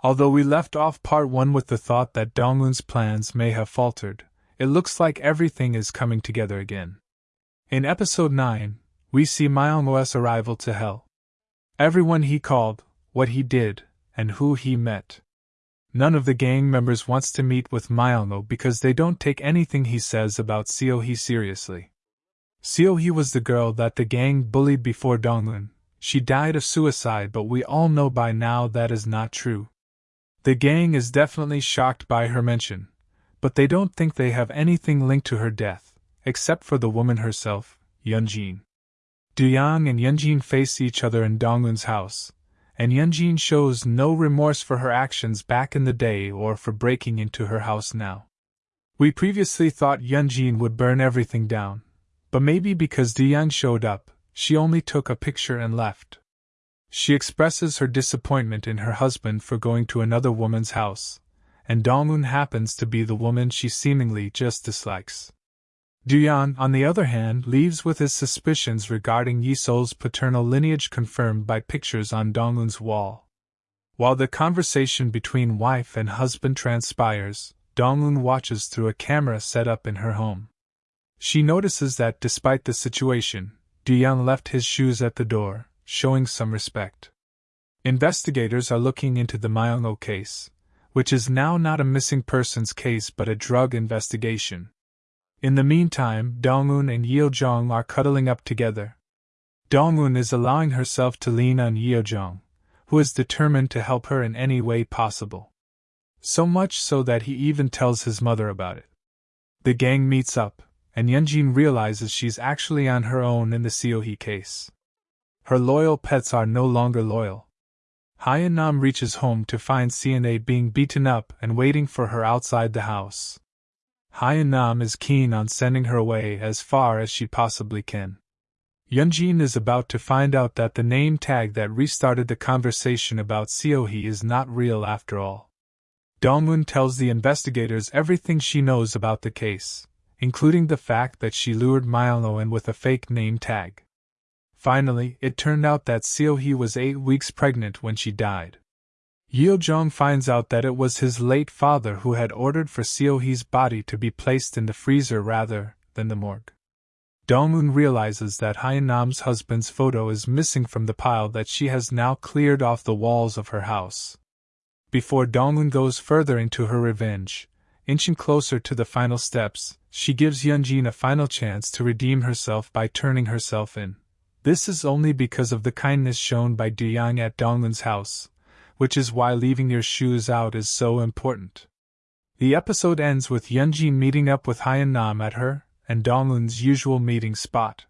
Although we left off part 1 with the thought that Donglun's plans may have faltered, it looks like everything is coming together again. In episode 9, we see Myongmo's arrival to Hell. Everyone he called, what he did, and who he met. None of the gang members wants to meet with Myongmo because they don't take anything he says about Seohee seriously. Seohee was the girl that the gang bullied before Donglun. She died of suicide, but we all know by now that is not true. The gang is definitely shocked by her mention, but they don't think they have anything linked to her death, except for the woman herself, Yunjin. Duyang and Yunjin face each other in Donglun's house, and Yunjin shows no remorse for her actions back in the day or for breaking into her house now. We previously thought Yunjin would burn everything down, but maybe because Duyang showed up, she only took a picture and left. She expresses her disappointment in her husband for going to another woman's house, and Donglun happens to be the woman she seemingly just dislikes. Duyan, on the other hand, leaves with his suspicions regarding Yisol's paternal lineage confirmed by pictures on Donglun's wall. While the conversation between wife and husband transpires, Donglun watches through a camera set up in her home. She notices that despite the situation, Duyan left his shoes at the door, showing some respect. Investigators are looking into the Myongmo case, which is now not a missing persons case but a drug investigation. In the meantime, Dongun and Yeojong are cuddling up together. Dongun is allowing herself to lean on Yeojong, who is determined to help her in any way possible. So much so that he even tells his mother about it. The gang meets up, and Yunjin realizes she's actually on her own in the Seohee case. Her loyal pets are no longer loyal. Nam reaches home to find CNA being beaten up and waiting for her outside the house. Nam is keen on sending her away as far as she possibly can. Yunjin is about to find out that the name tag that restarted the conversation about Seohee is not real after all. Dongwon tells the investigators everything she knows about the case including the fact that she lured Milo in with a fake name tag. Finally, it turned out that Seohee was eight weeks pregnant when she died. Yeojong finds out that it was his late father who had ordered for Seohee's body to be placed in the freezer rather than the morgue. Dongmoon realizes that Hyanam's husband's photo is missing from the pile that she has now cleared off the walls of her house. Before Dongmoon goes further into her revenge, inching closer to the final steps, she gives Yunjin a final chance to redeem herself by turning herself in. This is only because of the kindness shown by Duyang at Donglun's house, which is why leaving your shoes out is so important. The episode ends with Yunjin meeting up with Hyan Nam at her and Donglun's usual meeting spot.